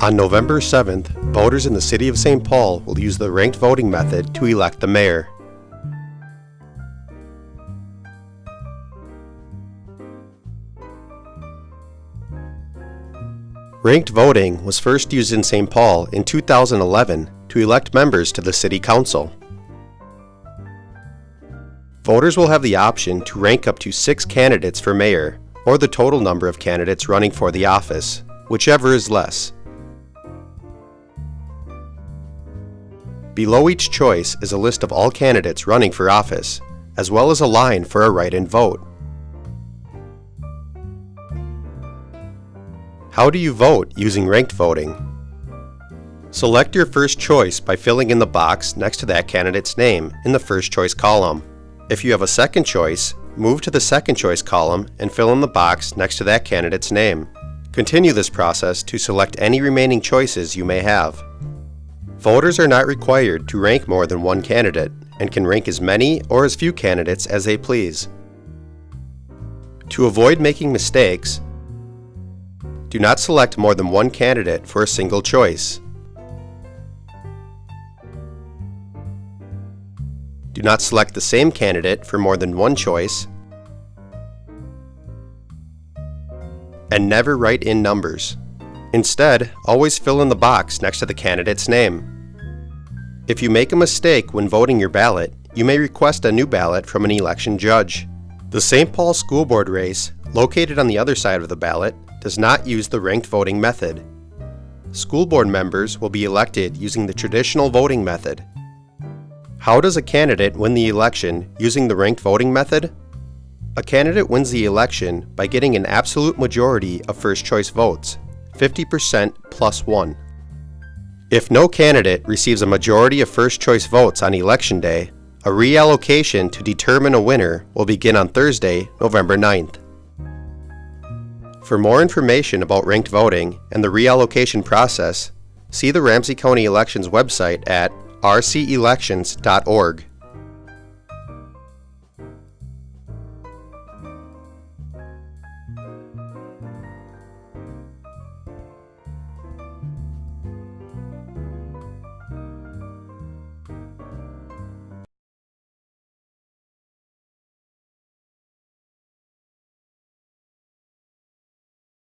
On November 7th, voters in the City of St. Paul will use the ranked voting method to elect the mayor. Ranked voting was first used in St. Paul in 2011 to elect members to the City Council. Voters will have the option to rank up to six candidates for mayor, or the total number of candidates running for the office, whichever is less. Below each choice is a list of all candidates running for office, as well as a line for a write-in vote. How do you vote using ranked voting? Select your first choice by filling in the box next to that candidate's name in the first choice column. If you have a second choice, move to the second choice column and fill in the box next to that candidate's name. Continue this process to select any remaining choices you may have. Voters are not required to rank more than one candidate and can rank as many or as few candidates as they please. To avoid making mistakes, do not select more than one candidate for a single choice. Do not select the same candidate for more than one choice. And never write in numbers. Instead, always fill in the box next to the candidate's name. If you make a mistake when voting your ballot, you may request a new ballot from an election judge. The St. Paul School Board race, located on the other side of the ballot, does not use the ranked voting method. School board members will be elected using the traditional voting method. How does a candidate win the election using the ranked voting method? A candidate wins the election by getting an absolute majority of first choice votes, 50% plus 1. If no candidate receives a majority of first choice votes on election day, a reallocation to determine a winner will begin on Thursday, November 9th. For more information about ranked voting and the reallocation process, see the Ramsey County Elections website at rcelections.org.